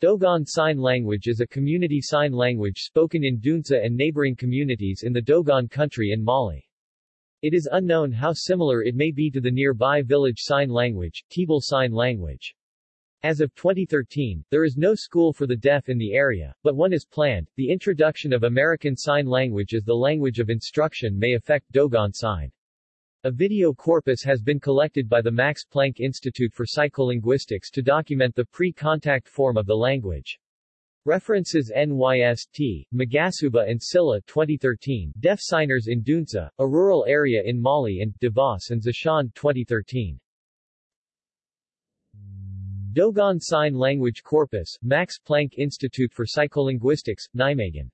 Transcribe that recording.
Dogon Sign Language is a community sign language spoken in Douentza and neighboring communities in the Dogon country in Mali. It is unknown how similar it may be to the nearby village sign language, Tebul Sign Language. As of 2013, there is no school for the deaf in the area, but one is planned. The introduction of American Sign Language as the language of instruction may affect Dogon Sign. A video corpus has been collected by the Max Planck Institute for Psycholinguistics to document the pre-contact form of the language. References NYST, Magassouba and Sylla 2013, Deaf Signers in Douentza, a rural area in Mali and DeVos and Zeshan 2013. Dogon Sign Language Corpus, Max Planck Institute for Psycholinguistics, Nijmegen